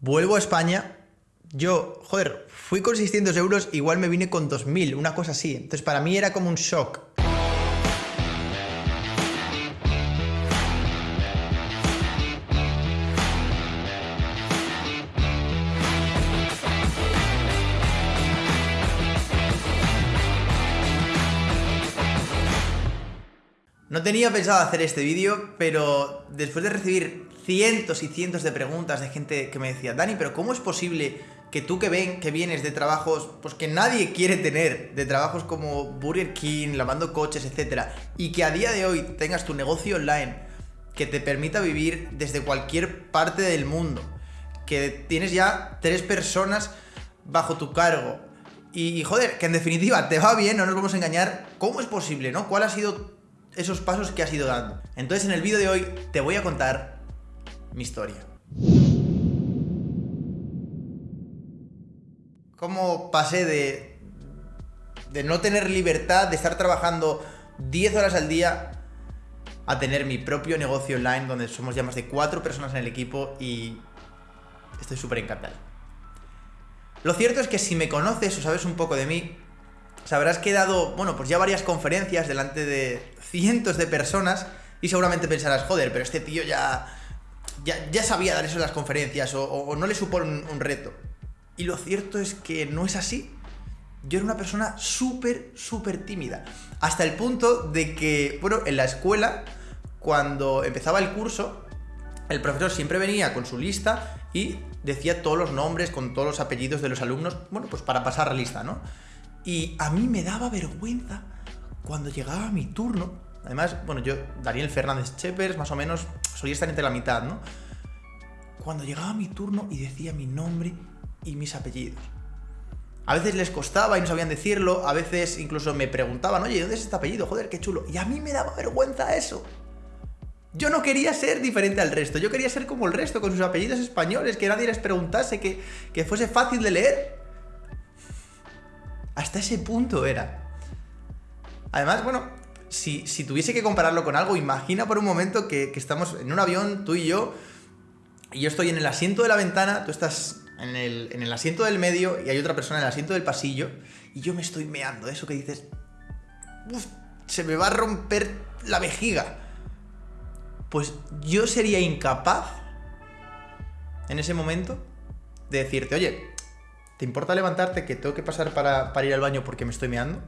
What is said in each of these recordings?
Vuelvo a España. Yo, joder, fui con 600 euros, igual me vine con 2000, una cosa así. Entonces para mí era como un shock. No tenía pensado hacer este vídeo, pero después de recibir cientos y cientos de preguntas de gente que me decía, Dani, pero ¿cómo es posible que tú que ven que vienes de trabajos pues que nadie quiere tener, de trabajos como Burger King, lavando coches, etcétera, y que a día de hoy tengas tu negocio online que te permita vivir desde cualquier parte del mundo, que tienes ya tres personas bajo tu cargo y, joder, que en definitiva te va bien, no nos vamos a engañar, ¿cómo es posible, no? ¿Cuál ha sido esos pasos que has ido dando. Entonces en el vídeo de hoy te voy a contar mi historia. Cómo pasé de, de no tener libertad, de estar trabajando 10 horas al día, a tener mi propio negocio online donde somos ya más de 4 personas en el equipo y estoy súper encantado. Lo cierto es que si me conoces o sabes un poco de mí, sabrás que he dado, bueno, pues ya varias conferencias delante de cientos de personas y seguramente pensarás, joder, pero este tío ya, ya, sabía dar eso en las conferencias o, no le supone un, reto. Y lo cierto es que no es así. Yo era una persona súper, súper tímida. Hasta el punto de que, bueno, en la escuela, cuando empezaba el curso, el profesor siempre venía con su lista y decía todos los nombres con todos los apellidos de los alumnos, bueno, pues para pasar la lista, ¿no? Y a mí me daba vergüenza cuando llegaba mi turno, además, bueno, yo, Daniel Fernández Chepers, más o menos, solía estar entre la mitad, ¿no? Cuando llegaba mi turno y decía mi nombre y mis apellidos. A veces les costaba y no sabían decirlo, a veces incluso me preguntaban, oye, ¿dónde es este apellido? Joder, qué chulo. Y a mí me daba vergüenza eso. Yo no quería ser diferente al resto, yo quería ser como el resto, con sus apellidos españoles, que nadie les preguntase, que, que fuese fácil de leer. Hasta ese punto era. Además, bueno, si, tuviese que compararlo con algo, imagina por un momento que, estamos en un avión, tú y yo, y yo estoy en el asiento de la ventana, tú estás en el, asiento del medio y hay otra persona en el asiento del pasillo, y yo me estoy meando, eso que dices, se me va a romper la vejiga. Pues yo sería incapaz en ese momento de decirte, oye, ¿te importa levantarte que tengo que pasar para, para ir al baño porque me estoy meando?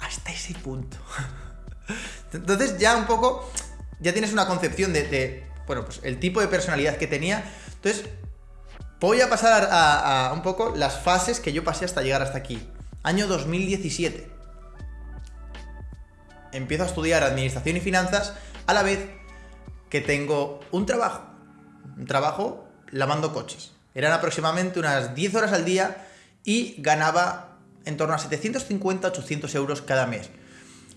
hasta ese punto. Entonces ya un poco, ya tienes una concepción de, bueno, pues el tipo de personalidad que tenía. Entonces, voy a pasar a, un poco las fases que yo pasé hasta llegar hasta aquí. Año 2017. Empiezo a estudiar Administración y Finanzas a la vez que tengo un trabajo. Un trabajo lavando coches. Eran aproximadamente unas 10 horas al día y ganaba en torno a 750, 800 euros cada mes.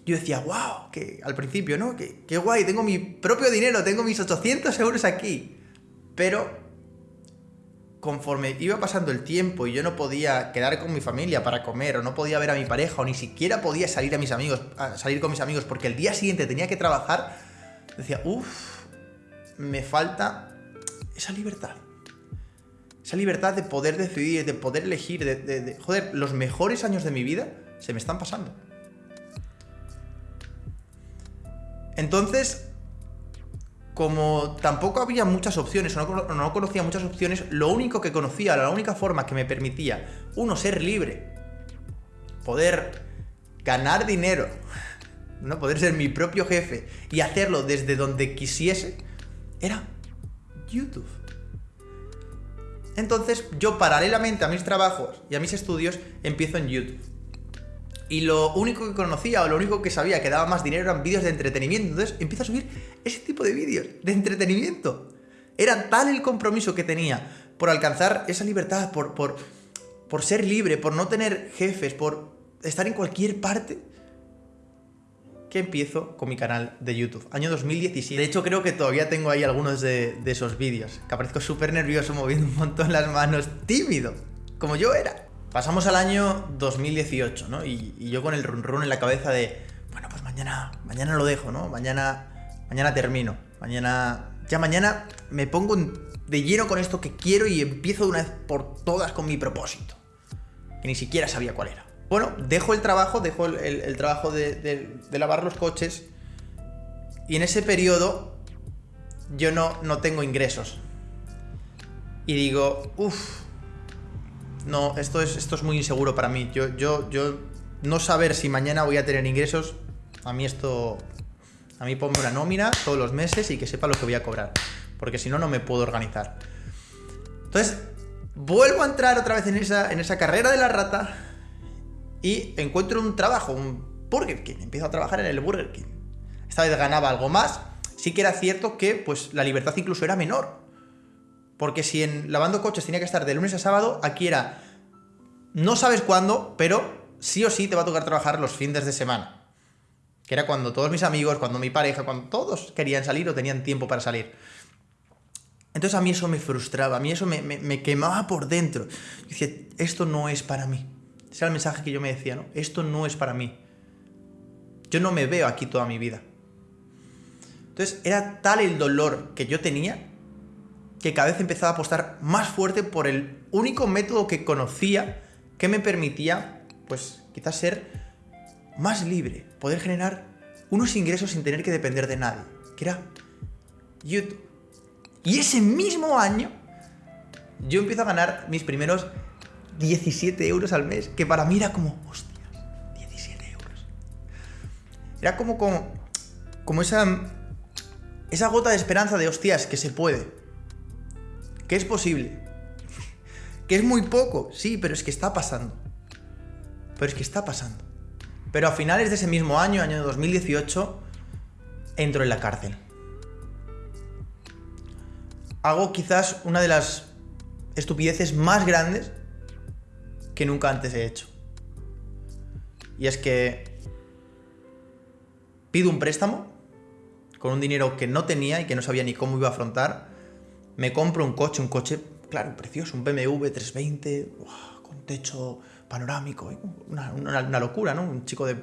Yo decía, wow, que al principio, ¿no? Que, qué guay, tengo mi propio dinero, tengo mis 800 euros aquí. Pero conforme iba pasando el tiempo y yo no podía quedar con mi familia para comer, o no podía ver a mi pareja, o ni siquiera podía salir a mis amigos, salir con mis amigos, porque el día siguiente tenía que trabajar, decía, uff, me falta esa libertad. Esa libertad de poder decidir, de poder elegir, de, Joder, los mejores años de mi vida se me están pasando. Entonces, como tampoco había muchas opciones, o no, no, conocía muchas opciones, lo único que conocía, la única forma que me permitía, uno, ser libre, poder ganar dinero, ¿no? poder ser mi propio jefe y hacerlo desde donde quisiese, era YouTube. Entonces yo paralelamente a mis trabajos y a mis estudios empiezo en YouTube. Y lo único que conocía o lo único que sabía que daba más dinero eran vídeos de entretenimiento. Entonces empiezo a subir ese tipo de vídeos de entretenimiento. Era tal el compromiso que tenía por alcanzar esa libertad, por, por, por ser libre, por no tener jefes, por estar en cualquier parte, que empiezo con mi canal de YouTube, año 2017. De hecho, creo que todavía tengo ahí algunos de, esos vídeos, que aparezco súper nervioso, moviendo un montón las manos, tímido, como yo era. Pasamos al año 2018, ¿no? Y, yo con el run run en la cabeza de, bueno, pues mañana, mañana lo dejo, ¿no? Mañana, mañana termino, mañana ya mañana me pongo de lleno con esto que quiero y empiezo de una vez por todas con mi propósito. Que ni siquiera sabía cuál era. Bueno, dejo el trabajo, dejo el, trabajo de, lavar los coches. Y en ese periodo yo no, no tengo ingresos. Y digo, uff, no, esto es, esto es muy inseguro para mí. Yo, yo, yo no saber si mañana voy a tener ingresos, a mí esto, a mí ponme una nómina todos los meses y que sepa lo que voy a cobrar. Porque si no, no me puedo organizar. Entonces, vuelvo a entrar otra vez en esa, en esa carrera de la rata y encuentro un trabajo, un Burger King. Empiezo a trabajar en el Burger King. Esta vez ganaba algo más. Sí que era cierto que pues, la libertad incluso era menor. Porque si en lavando coches tenía que estar de lunes a sábado, aquí era. No sabes cuándo, pero sí o sí te va a tocar trabajar los fines de semana. Que era cuando todos mis amigos, cuando mi pareja, cuando todos querían salir o tenían tiempo para salir. Entonces a mí eso me frustraba, a mí eso me, quemaba por dentro. Yo decía, esto no es para mí. Ese era el mensaje que yo me decía, ¿no? Esto no es para mí. Yo no me veo aquí toda mi vida. Entonces era tal el dolor que yo tenía que cada vez empezaba a apostar más fuerte por el único método que conocía que me permitía, pues quizás ser más libre, poder generar unos ingresos sin tener que depender de nadie, que era YouTube. Y ese mismo año yo empiezo a ganar mis primeros 17 euros al mes, que para mí era como, hostias, 17 euros. Era como, como, como esa, esa gota de esperanza de hostias que se puede que es posible. Que es muy poco, sí, pero es que está pasando. Pero es que está pasando. Pero a finales de ese mismo año, año 2018, entro en la cárcel. Hago quizás una de las estupideces más grandes que nunca antes he hecho. Y es que pido un préstamo con un dinero que no tenía y que no sabía ni cómo iba a afrontar me compro un coche, un coche, claro, precioso, un BMW 320, con techo panorámico, una, locura, ¿no? Un chico de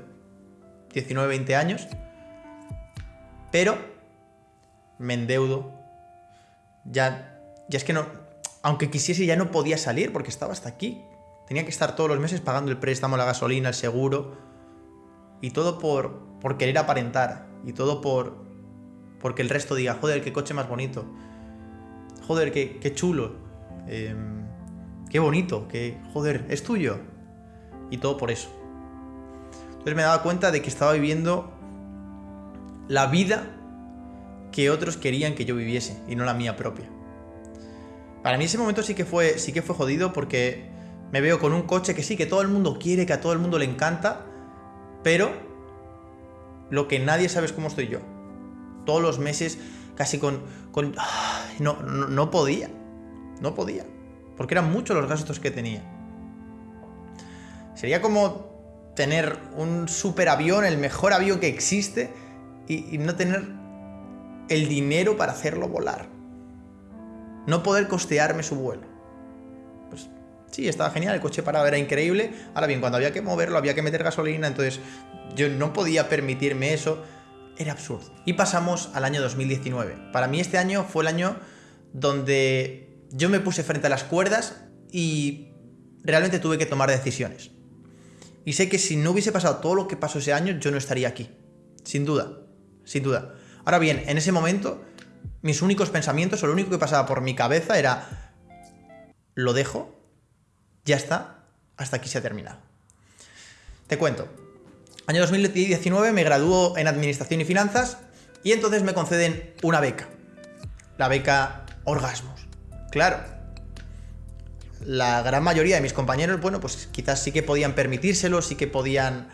19, 20 años. Pero me endeudo. Ya, ya es que no, aunque quisiese ya no podía salir porque estaba hasta aquí. Tenía que estar todos los meses pagando el préstamo, la gasolina, el seguro. Y todo por, por querer aparentar. Y todo por porque el resto diga, joder, qué coche más bonito joder, qué, chulo, em, qué bonito, que, joder, es tuyo. Y todo por eso. Entonces me daba cuenta de que estaba viviendo la vida que otros querían que yo viviese y no la mía propia. Para mí ese momento sí que fue, sí que fue jodido porque me veo con un coche que sí, que todo el mundo quiere, que a todo el mundo le encanta, pero lo que nadie sabe es cómo estoy yo. Todos los meses casi con... con no, no, podía, no podía, porque eran muchos los gastos que tenía. Sería como tener un superavión, el mejor avión que existe, y, no tener el dinero para hacerlo volar. No poder costearme su vuelo. Pues sí, estaba genial, el coche parado era increíble. Ahora bien, cuando había que moverlo, había que meter gasolina, entonces yo no podía permitirme eso era absurdo. Y pasamos al año 2019. Para mí este año fue el año donde yo me puse frente a las cuerdas y realmente tuve que tomar decisiones. Y sé que si no hubiese pasado todo lo que pasó ese año, yo no estaría aquí. Sin duda, sin duda. Ahora bien, en ese momento, mis únicos pensamientos, o lo único que pasaba por mi cabeza era, lo dejo, ya está, hasta aquí se ha terminado. Te cuento, Año 2019 me graduó en Administración y Finanzas y entonces me conceden una beca. La beca Orgasmos. Claro. La gran mayoría de mis compañeros, bueno, pues quizás sí que podían permitírselo, sí que podían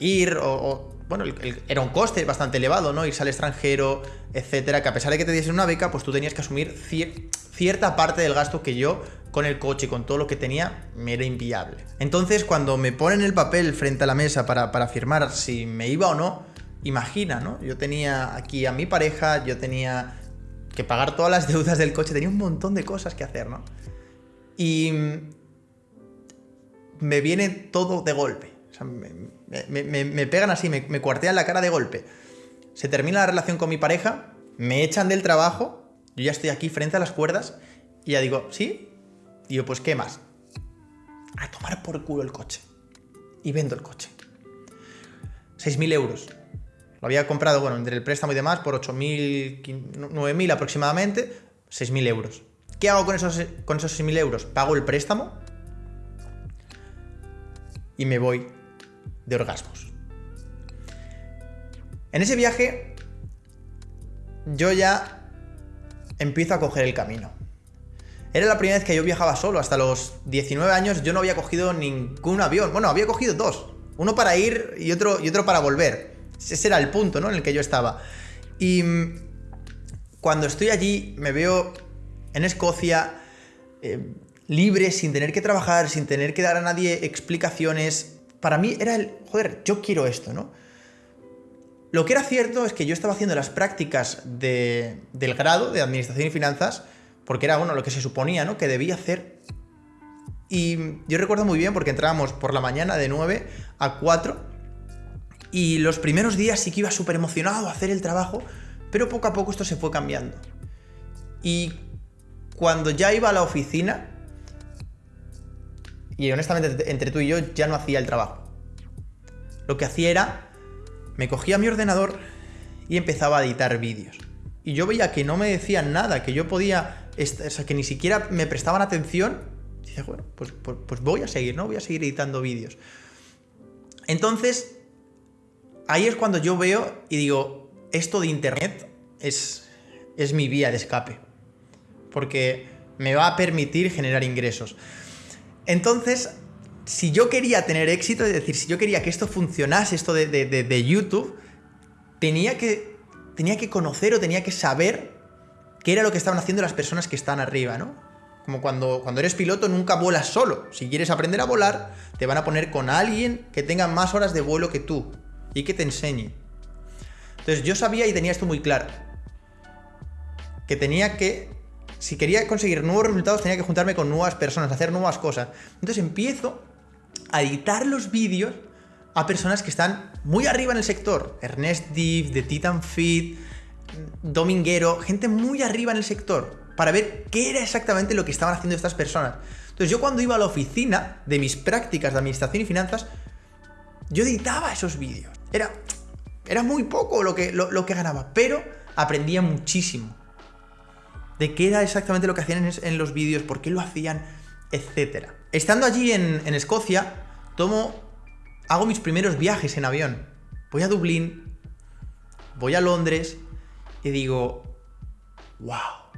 ir o, bueno, era un coste bastante elevado, ¿no? Irse al extranjero, etcétera, que a pesar de que te diesen una beca, pues tú tenías que asumir cierta parte del gasto que yo con el coche, con todo lo que tenía, me era inviable. Entonces, cuando me ponen el papel frente a la mesa para, para firmar si me iba o no, imagina, ¿no? Yo tenía aquí a mi pareja, yo tenía que pagar todas las deudas del coche, tenía un montón de cosas que hacer, ¿no? Y me viene todo de golpe. O sea, me, me, pegan así, me cuartean la cara de golpe. Se termina la relación con mi pareja, me echan del trabajo, yo ya estoy aquí frente a las cuerdas y ya digo, ¿sí? Y yo, pues, ¿qué más? A tomar por culo el coche. Y vendo el coche. 6.000 euros. Lo había comprado, bueno, entre el préstamo y demás, por 8.000, 9.000 aproximadamente, 6.000 euros. ¿Qué hago con esos, con esos 6.000 euros? Pago el préstamo y me voy de orgasmos. En ese viaje yo ya empiezo a coger el camino. Era la primera vez que yo viajaba solo, hasta los 19 años yo no había cogido ningún avión. Bueno, había cogido dos, uno para ir y otro, y otro para volver. Ese era el punto, ¿no? En el que yo estaba. Y mm, cuando estoy allí me veo en Escocia, eh, libre, sin tener que trabajar, sin tener que dar a nadie explicaciones. Para mí era el, joder, yo quiero esto, ¿no? Lo que era cierto es que yo estaba haciendo las prácticas del grado de Administración y Finanzas, porque era bueno, lo que se suponía ¿no? que debía hacer. Y yo recuerdo muy bien porque entrábamos por la mañana de 9 a 4 y los primeros días sí que iba súper emocionado a hacer el trabajo, pero poco a poco esto se fue cambiando. Y cuando ya iba a la oficina, y honestamente entre tú y yo ya no hacía el trabajo. Lo que hacía era, me cogía mi ordenador y empezaba a editar vídeos. Y yo veía que no me decían nada, que yo podía, o sea, que ni siquiera me prestaban atención. Y bueno, pues, pues, pues voy a seguir, ¿no? Voy a seguir editando vídeos. Entonces, ahí es cuando yo veo y digo, esto de Internet es, es mi vía de escape. Porque me va a permitir generar ingresos. Entonces, si yo quería tener éxito, es decir, si yo quería que esto funcionase, esto de, YouTube, tenía que, tenía que conocer o tenía que saber qué era lo que estaban haciendo las personas que están arriba, ¿no? Como cuando, cuando eres piloto nunca vuelas solo. Si quieres aprender a volar, te van a poner con alguien que tenga más horas de vuelo que tú y que te enseñe. Entonces yo sabía y tenía esto muy claro. Que tenía que, si quería conseguir nuevos resultados, tenía que juntarme con nuevas personas, hacer nuevas cosas. Entonces empiezo a editar los vídeos a personas que están muy arriba en el sector. Ernest Div, de Titan Fit, Dominguero, gente muy arriba en el sector, para ver qué era exactamente lo que estaban haciendo estas personas. Entonces yo cuando iba a la oficina de mis prácticas de administración y finanzas, yo editaba esos vídeos. Era, era muy poco lo que, lo, que ganaba, pero aprendía muchísimo. De qué era exactamente lo que hacían en, los vídeos, por qué lo hacían, etc. Estando allí en, Escocia, tomo, hago mis primeros viajes en avión. Voy a Dublín, voy a Londres y digo, wow,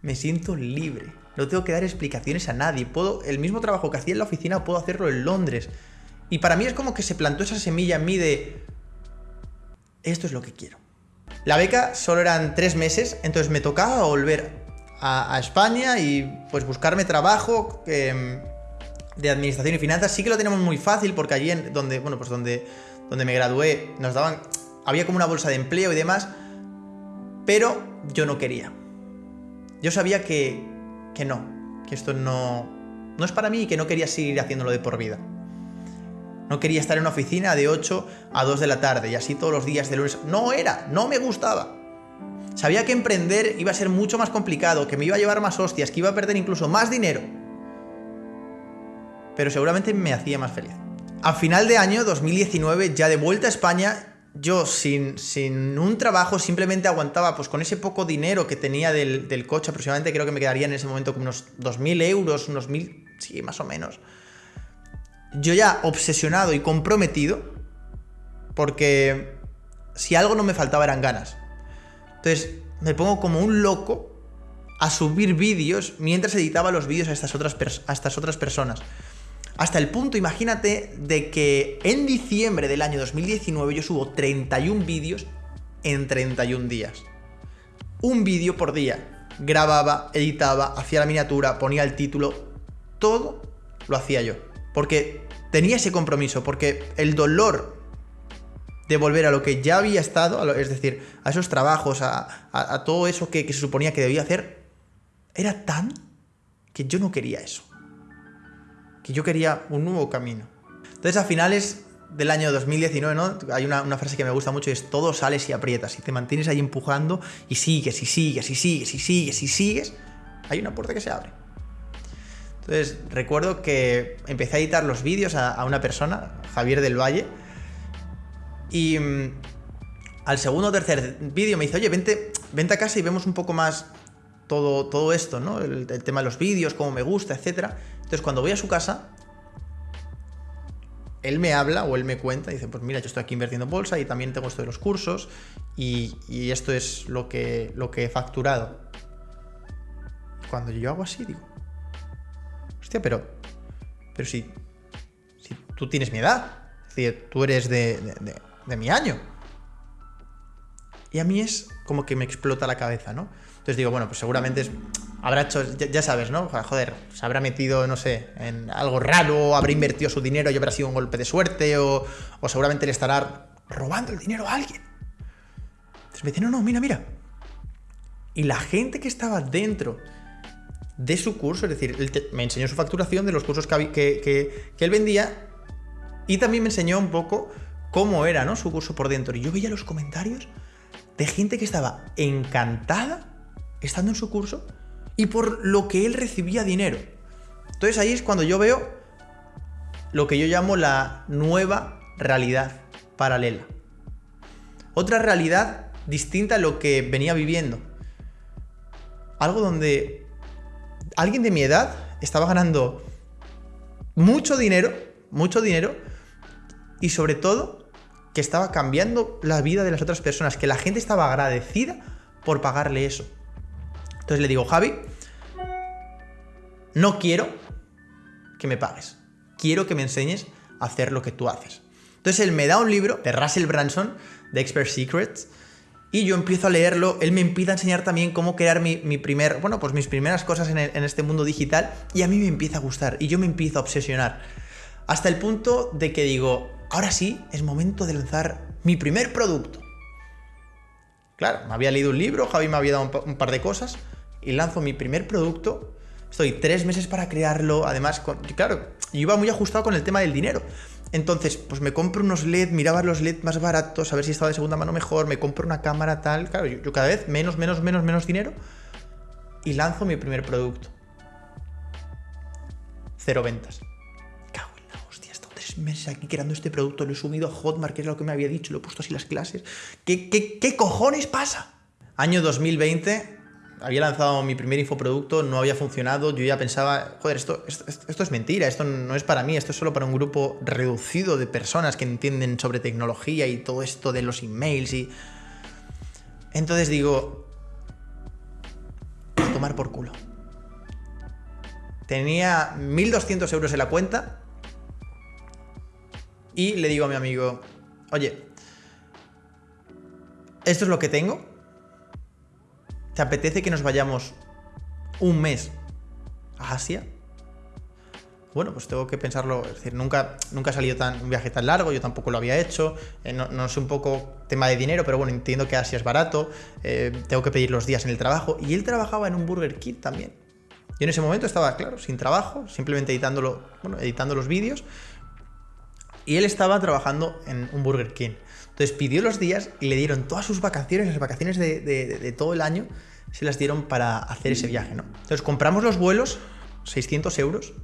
me siento libre. No tengo que dar explicaciones a nadie. Puedo, el mismo trabajo que hacía en la oficina puedo hacerlo en Londres. Y para mí es como que se plantó esa semilla en mí de... Esto es lo que quiero. La beca solo eran tres meses, entonces me tocaba volver a, España y pues buscarme trabajo em, de administración y finanzas. Sí que lo tenemos muy fácil porque allí en donde, bueno, pues donde, donde me gradué nos daban, había como una bolsa de empleo y demás, pero yo no quería. Yo sabía que, que no, que esto no, no es para mí y que no quería seguir haciéndolo de por vida. No quería estar en una oficina de 8 a 2 de la tarde y así todos los días de lunes. No era, no me gustaba. Sabía que emprender iba a ser mucho más complicado, que me iba a llevar más hostias, que iba a perder incluso más dinero. Pero seguramente me hacía más feliz. A final de año 2019, ya de vuelta a España, yo sin, sin un trabajo simplemente aguantaba, pues con ese poco dinero que tenía del, del coche, aproximadamente creo que me quedaría en ese momento como unos 2.000 euros, unos 1.000, sí, más o menos yo ya obsesionado y comprometido, porque si algo no me faltaba eran ganas. Entonces me pongo como un loco a subir vídeos mientras editaba los vídeos a estas otras, personas. Hasta el punto, imagínate, de que en diciembre del año 2019 yo subo 31 vídeos en 31 días. Un vídeo por día. Grababa, editaba, hacía la miniatura, ponía el título. Todo lo hacía yo. Porque tenía ese compromiso, porque el dolor de volver a lo que ya había estado, es decir, a esos trabajos, a, todo eso que, se suponía que debía hacer, era tan que yo no quería eso. Que yo quería un nuevo camino. Entonces a finales del año 2019, ¿no? Hay una, frase que me gusta mucho y es todo sales y aprietas y te mantienes ahí empujando y sigues y sigues y sigues y sigues y sigues, hay una puerta que se abre. Entonces, recuerdo que empecé a editar los vídeos a una persona, Javier del Valle, y mm, al segundo o tercer vídeo me dice, oye, vente, vente a casa y vemos un poco más todo, todo esto, ¿no? El, tema de los vídeos, cómo me gusta, etc. Entonces, cuando voy a su casa, él me habla o él me cuenta dice, pues mira, yo estoy aquí invirtiendo en bolsa y también tengo esto de los cursos y, esto es lo que, lo que he facturado. Cuando yo hago así, digo, hostia, pero, pero si, si tú tienes mi edad, es decir, tú eres de, de mi año. Y a mí es como que me explota la cabeza, ¿no? Entonces digo, bueno, pues seguramente habrá hecho, ya, sabes, ¿no? Joder, se habrá metido, no sé, en algo raro, habrá invertido su dinero y habrá sido un golpe de suerte, o, o seguramente le estará robando el dinero a alguien. Entonces me dice, no, no, mira, mira. Y la gente que estaba dentro de su curso, es decir, me enseñó su facturación de los cursos que, que, que él vendía y también me enseñó un poco cómo era, ¿no? Su curso por dentro. Y yo veía los comentarios de gente que estaba encantada estando en su curso y por lo que él recibía dinero. Entonces ahí es cuando yo veo lo que yo llamo la nueva realidad paralela. Otra realidad distinta a lo que venía viviendo. Algo donde alguien de mi edad estaba ganando mucho dinero, mucho dinero, y sobre todo que estaba cambiando la vida de las otras personas, que la gente estaba agradecida por pagarle eso. Entonces le digo, Javi, no quiero que me pagues. Quiero que me enseñes a hacer lo que tú haces. Entonces él me da un libro de Russell Branson, de Expert Secrets, y yo empiezo a leerlo, él me empieza a enseñar también cómo crear mi, primer, bueno, pues mis primeras cosas en, este mundo digital, y a mí me empieza a gustar, y yo me empiezo a obsesionar. Hasta el punto de que digo, ahora sí, es momento de lanzar mi primer producto. Claro, me había leído un libro, Javi me había dado un, par de cosas, y lanzo mi primer producto. Estoy tres meses para crearlo, además, con, claro, yo iba muy ajustado con el tema del dinero. Entonces, pues me compro unos LED, miraba los LED más baratos, a ver si estaba de segunda mano mejor, me compro una cámara tal, claro, yo, yo cada vez menos, menos, menos, menos dinero y lanzo mi primer producto. Cero ventas. Meses aquí creando este producto, lo he subido a Hotmart, que es lo que me había dicho, lo he puesto así las clases. ¿Qué, qué, qué cojones pasa? Año 2020, había lanzado mi primer infoproducto, no había funcionado, yo ya pensaba, joder, esto, esto, esto, es mentira, esto no es para mí, esto es solo para un grupo reducido de personas que entienden sobre tecnología y todo esto de los emails y... Entonces digo, a tomar por culo. Tenía 1.200 euros en la cuenta y le digo a mi amigo, oye, esto es lo que tengo, ¿Te apetece que nos vayamos un mes a Asia? Bueno, pues tengo que pensarlo, es decir, nunca, nunca ha salido tan, un viaje tan largo, yo tampoco lo había hecho, eh, no, no, sé un poco tema de dinero, pero bueno, entiendo que Asia es barato, eh, tengo que pedir los días en el trabajo, y él trabajaba en un Burger King también. Yo en ese momento estaba, claro, sin trabajo, simplemente editándolo, bueno, editando los vídeos, y él estaba trabajando en un Burger King. Entonces pidió los días y le dieron todas sus vacaciones, las vacaciones de, todo el año, se las dieron para hacer ese viaje, ¿no? Entonces compramos los vuelos, 600 euros,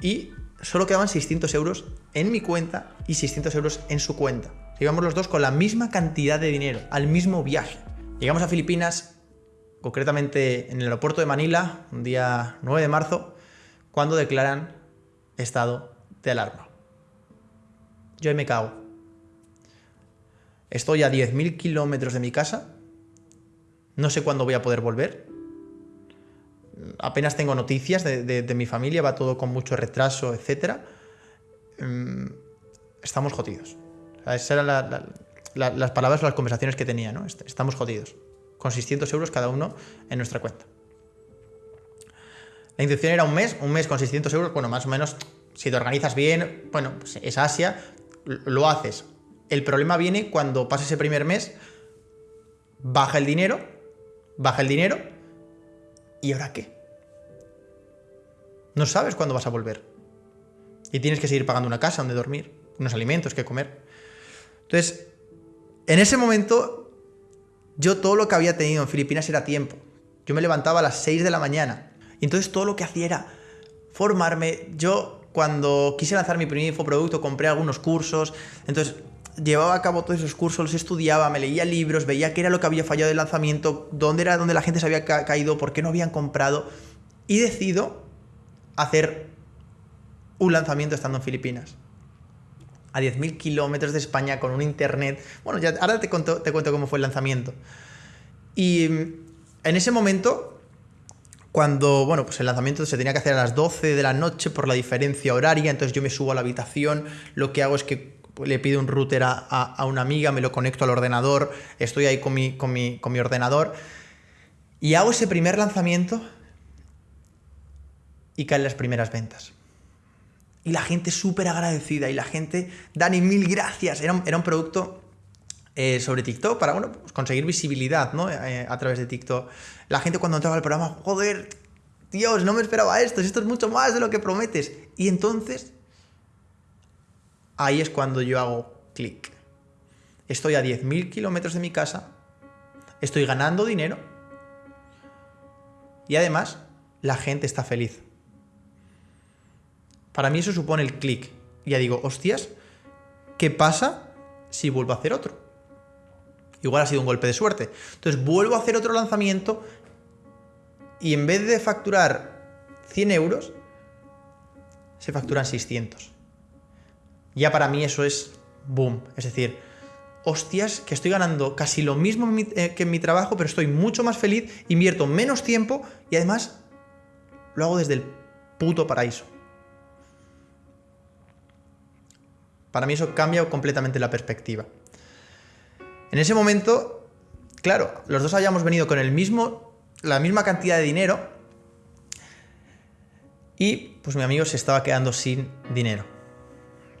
y solo quedaban 600 euros en mi cuenta y 600 euros en su cuenta. Llegamos los dos con la misma cantidad de dinero, al mismo viaje. Llegamos a Filipinas, concretamente en el aeropuerto de Manila, un día 9 de marzo, cuando declaran estado de alarma. Yo ahí me cago. Estoy a 10.000 kilómetros de mi casa. No sé cuándo voy a poder volver. Apenas tengo noticias de, mi familia, va todo con mucho retraso, etc. Mm, estamos jodidos. esas eran la, la, la, las palabras o las conversaciones que tenía, ¿no? Estamos jodidos. Con 600 euros cada uno en nuestra cuenta. La intención era un mes, un mes con 600 euros, bueno, más o menos, si te organizas bien, bueno, pues es Asia, lo haces. El problema viene cuando pasa ese primer mes, baja el dinero, baja el dinero, ¿y ahora qué? No sabes cuándo vas a volver. Y tienes que seguir pagando una casa donde dormir. unos alimentos que comer. Entonces, en ese momento, yo todo lo que había tenido en Filipinas era tiempo. Yo me levantaba a las 6 de la mañana. Y entonces todo lo que hacía era formarme. Yo, cuando quise lanzar mi primer infoproducto, compré algunos cursos. Entonces, llevaba a cabo todos esos cursos, los estudiaba, me leía libros, veía qué era lo que había fallado del lanzamiento, dónde era donde la gente se había caído, por qué no habían comprado. Y decido hacer un lanzamiento estando en Filipinas. A 10.000 kilómetros de España con un internet. Bueno, ya, ahora te, te cuento cómo fue el lanzamiento. Y en ese momento, cuando, bueno, pues el lanzamiento se tenía que hacer a las 12 de la noche por la diferencia horaria, entonces yo me subo a la habitación, lo que hago es que le pido un router a, una amiga, me lo conecto al ordenador, estoy ahí con mi, con mi, con mi ordenador y hago ese primer lanzamiento y caen las primeras ventas. Y la gente súper agradecida y la gente, Dani, mil gracias. Era era un producto eh, sobre TikTok para bueno, pues conseguir visibilidad ¿no? Eh, a través de TikTok. La gente cuando entraba al programa, joder, Dios, no me esperaba esto, esto es mucho más de lo que prometes. Y entonces, ahí es cuando yo hago clic. Estoy a 10.000 kilómetros de mi casa, estoy ganando dinero y además la gente está feliz. Para mí eso supone el clic. Ya digo, hostias, ¿qué pasa si vuelvo a hacer otro? Igual ha sido un golpe de suerte. Entonces vuelvo a hacer otro lanzamiento y en vez de facturar 100 euros, se facturan 600. Ya para mí eso es boom. Es decir, hostias, que estoy ganando casi lo mismo eh, que en mi trabajo, pero estoy mucho más feliz, invierto menos tiempo y además lo hago desde el puto paraíso. Para mí eso cambia completamente la perspectiva. En ese momento, claro, los dos habíamos venido con el mismo, la misma cantidad de dinero y pues mi amigo se estaba quedando sin dinero.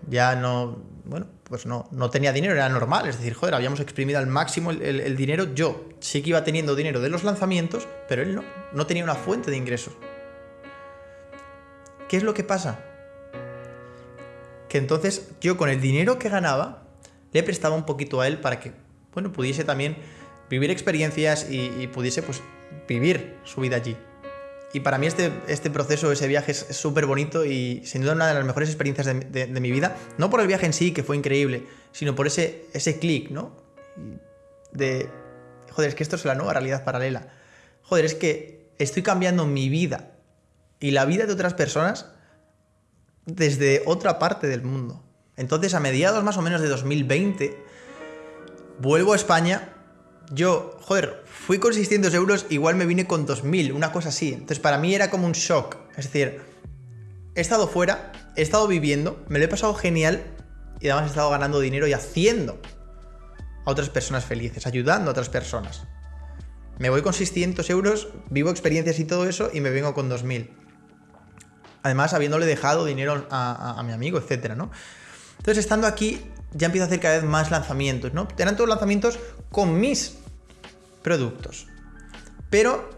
Ya no, bueno, pues no, no tenía dinero, era normal, es decir, joder, habíamos exprimido al máximo el, el dinero. Yo sí que iba teniendo dinero de los lanzamientos, pero él no, no tenía una fuente de ingresos. ¿Qué es lo que pasa? Que entonces yo con el dinero que ganaba le prestaba un poquito a él para que bueno, pudiese también vivir experiencias y, pudiese pues vivir su vida allí. Y para mí este, este proceso, ese viaje es súper bonito y sin duda una de las mejores experiencias de, mi vida. No por el viaje en sí, que fue increíble, sino por ese, ese clic, ¿no? De, joder, es que esto es la nueva realidad paralela. Joder, es que estoy cambiando mi vida y la vida de otras personas desde otra parte del mundo. Entonces, a mediados más o menos de 2020, vuelvo a España, yo, joder, fui con 600 euros, igual me vine con 2000, una cosa así. Entonces para mí era como un shock. Es decir, he estado fuera, he estado viviendo, me lo he pasado genial y además he estado ganando dinero y haciendo a otras personas felices, ayudando a otras personas. Me voy con 600 euros, vivo experiencias y todo eso y me vengo con 2000. Además, habiéndole dejado dinero a, a mi amigo, etcétera, ¿no? Entonces, estando aquí, ya empiezo a hacer cada vez más lanzamientos, ¿no? Eran todos lanzamientos con mis productos. Pero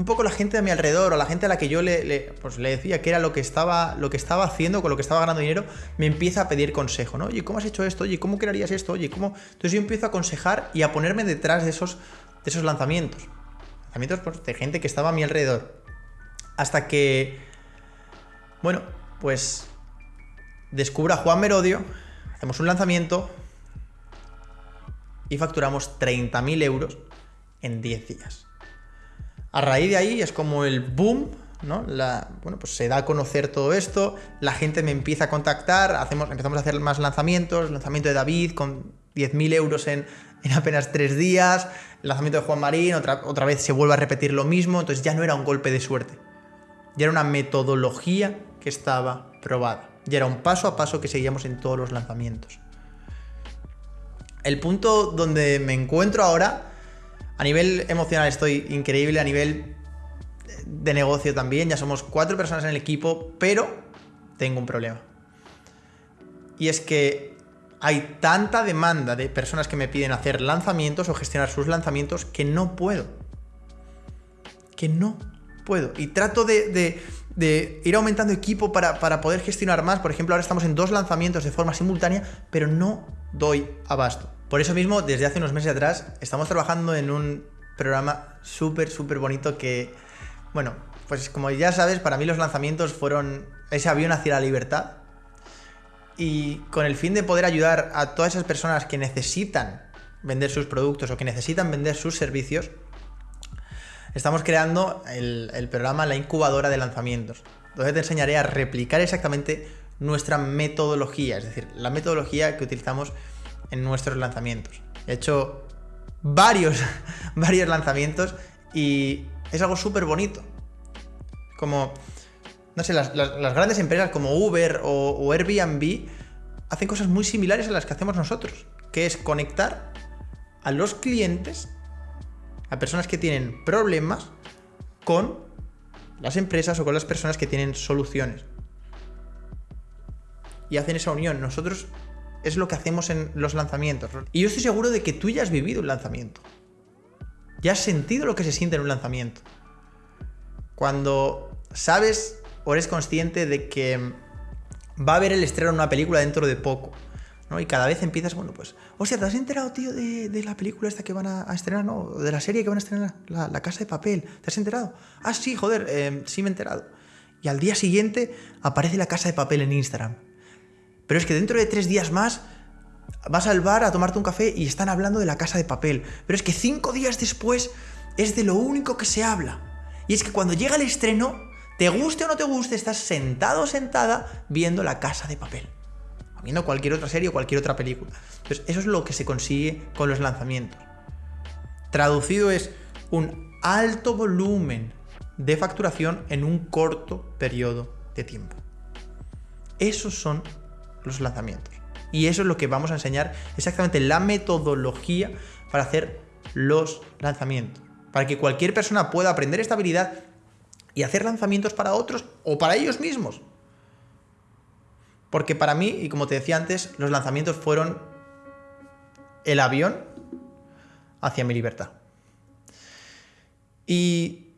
un poco la gente a mi alrededor o la gente a la que yo le, pues le decía que era lo que, estaba, lo que estaba haciendo, con lo que estaba ganando dinero, me empieza a pedir consejo, ¿no? Oye, ¿cómo has hecho esto? Oye, ¿cómo crearías esto? Oye, ¿cómo...? Entonces yo empiezo a aconsejar y a ponerme detrás de esos, de esos lanzamientos. Lanzamientos pues, de gente que estaba a mi alrededor. Hasta que, bueno, pues descubra a Juan Merodio, Hacemos un lanzamiento y facturamos 30.000 euros en 10 días. A raíz de ahí es como el boom, ¿no? Bueno, pues se da a conocer todo esto, la gente me empieza a contactar, hacemos, empezamos a hacer más lanzamientos, lanzamiento de David con 10.000 euros en, en, apenas 3 días, lanzamiento de Juan Marín, otra, otra vez se vuelve a repetir lo mismo, entonces ya no era un golpe de suerte, ya era una metodología que estaba probada. Y era un paso a paso que seguíamos en todos los lanzamientos. El punto donde me encuentro ahora, a nivel emocional estoy increíble, a nivel de negocio también, ya somos cuatro personas en el equipo, pero tengo un problema. Y es que hay tanta demanda de personas que me piden hacer lanzamientos o gestionar sus lanzamientos que no puedo. Que no puedo. Y trato de, de ir aumentando equipo para, para poder gestionar más. Por ejemplo, ahora estamos en dos lanzamientos de forma simultánea, pero no doy abasto. Por eso mismo, desde hace unos meses atrás, estamos trabajando en un programa súper, súper bonito que, bueno, pues como ya sabes, para mí los lanzamientos fueron ese avión hacia la libertad. Y con el fin de poder ayudar a todas esas personas que necesitan vender sus productos o que necesitan vender sus servicios, estamos creando el, programa La Incubadora de Lanzamientos, donde te enseñaré a replicar exactamente nuestra metodología, es decir, la metodología que utilizamos en nuestros lanzamientos. He hecho varios, varios lanzamientos y es algo súper bonito. Como, no sé, las, grandes empresas como Uber o, o Airbnb hacen cosas muy similares a las que hacemos nosotros, que es conectar a los clientes, a personas que tienen problemas, con las empresas o con las personas que tienen soluciones. Y hacen esa unión. Nosotros es lo que hacemos en los lanzamientos. Y yo estoy seguro de que tú ya has vivido un lanzamiento. Ya has sentido lo que se siente en un lanzamiento. Cuando sabes o eres consciente de que va a haber el estreno de una película dentro de poco. Y cada vez empiezas, bueno, pues, o sea, ¿te has enterado, tío, de, la película esta que van a, estrenar, no? De la serie que van a estrenar, la, Casa de Papel. ¿Te has enterado? Ah, sí, joder, eh, sí me he enterado. Y al día siguiente aparece la Casa de Papel en Instagram. Pero es que dentro de tres días más vas al bar a tomarte un café y están hablando de la casa de papel. Pero es que cinco días después es de lo único que se habla. Y es que cuando llega el estreno, te guste o no te guste, estás sentado o sentada viendo la casa de papel. Viendo cualquier otra serie o cualquier otra película. Entonces, eso es lo que se consigue con los lanzamientos. Traducido es un alto volumen de facturación en un corto periodo de tiempo. Esos son los lanzamientos. Y eso es lo que vamos a enseñar, exactamente la metodología para hacer los lanzamientos. Para que cualquier persona pueda aprender esta habilidad y hacer lanzamientos para otros o para ellos mismos. Porque para mí, y como te decía antes, los lanzamientos fueron el avión hacia mi libertad. Y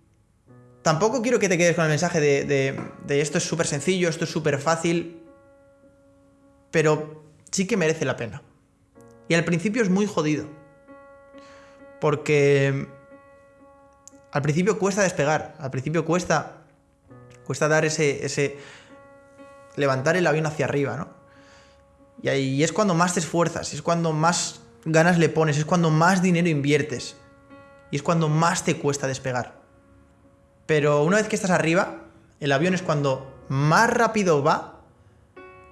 tampoco quiero que te quedes con el mensaje de, de esto es súper sencillo, esto es súper fácil pero sí que merece la pena. Y al principio es muy jodido. Porque al principio cuesta despegar, al principio cuesta, cuesta dar ese, ese, levantar el avión hacia arriba, ¿no? Y ahí es cuando más te esfuerzas, es cuando más ganas le pones, es cuando más dinero inviertes. Y es cuando más te cuesta despegar. Pero una vez que estás arriba, el avión es cuando más rápido va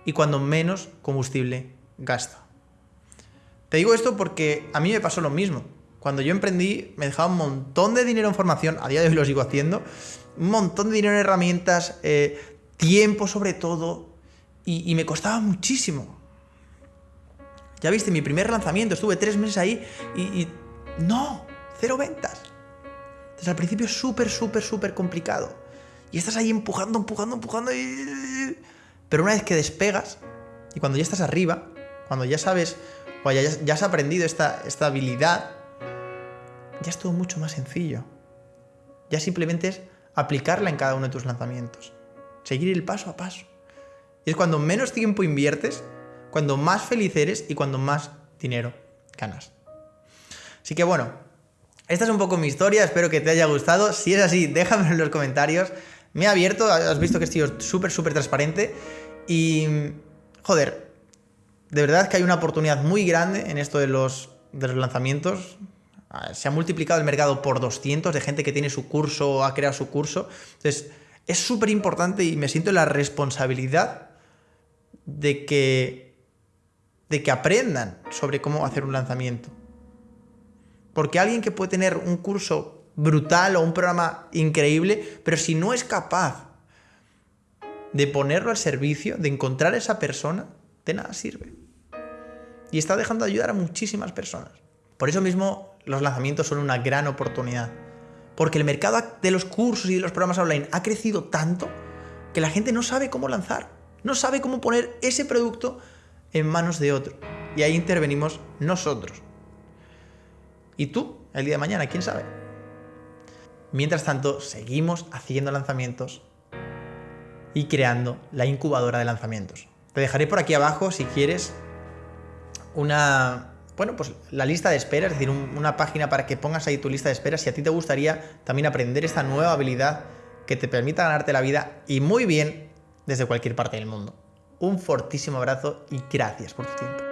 y cuando menos combustible gasta. Te digo esto porque a mí me pasó lo mismo. Cuando yo emprendí me dejaba un montón de dinero en formación, a día de hoy lo sigo haciendo, un montón de dinero en herramientas, eh, tiempo sobre todo, y, me costaba muchísimo. Ya viste, mi primer lanzamiento, estuve tres meses ahí y, no, cero ventas. Entonces al principio es súper, súper, súper complicado. Y estás ahí empujando, empujando, empujando y pero una vez que despegas y cuando ya estás arriba, cuando ya sabes o ya, ya has aprendido esta, esta habilidad, ya es todo mucho más sencillo. Ya simplemente es aplicarla en cada uno de tus lanzamientos. Seguir el paso a paso. Y es cuando menos tiempo inviertes, cuando más feliz eres y cuando más dinero ganas. Así que bueno, esta es un poco mi historia, espero que te haya gustado. Si es así, déjamelo en los comentarios. Me ha abierto, has visto que estoy súper, súper transparente. Y, joder, de verdad que hay una oportunidad muy grande en esto de los, de los lanzamientos. Ah, se ha multiplicado el mercado por 200 de gente que tiene su curso o ha creado su curso. Entonces, es súper importante y me siento la responsabilidad de que, de que aprendan sobre cómo hacer un lanzamiento. Porque alguien que puede tener un curso brutal o un programa increíble, pero si no es capaz de ponerlo al servicio, de encontrar a esa persona, de nada sirve. Y está dejando de ayudar a muchísimas personas. Por eso mismo los lanzamientos son una gran oportunidad. Porque el mercado de los cursos y de los programas online ha crecido tanto que la gente no sabe cómo lanzar. No sabe cómo poner ese producto en manos de otro. Y ahí intervenimos nosotros. ¿Y tú? El día de mañana, ¿quién sabe? Mientras tanto, seguimos haciendo lanzamientos y creando la incubadora de lanzamientos. Te dejaré por aquí abajo si quieres una, bueno, pues la lista de espera, es decir, una página para que pongas ahí tu lista de espera si a ti te gustaría también aprender esta nueva habilidad que te permita ganarte la vida y muy bien desde cualquier parte del mundo. Un fortísimo abrazo y gracias por tu tiempo.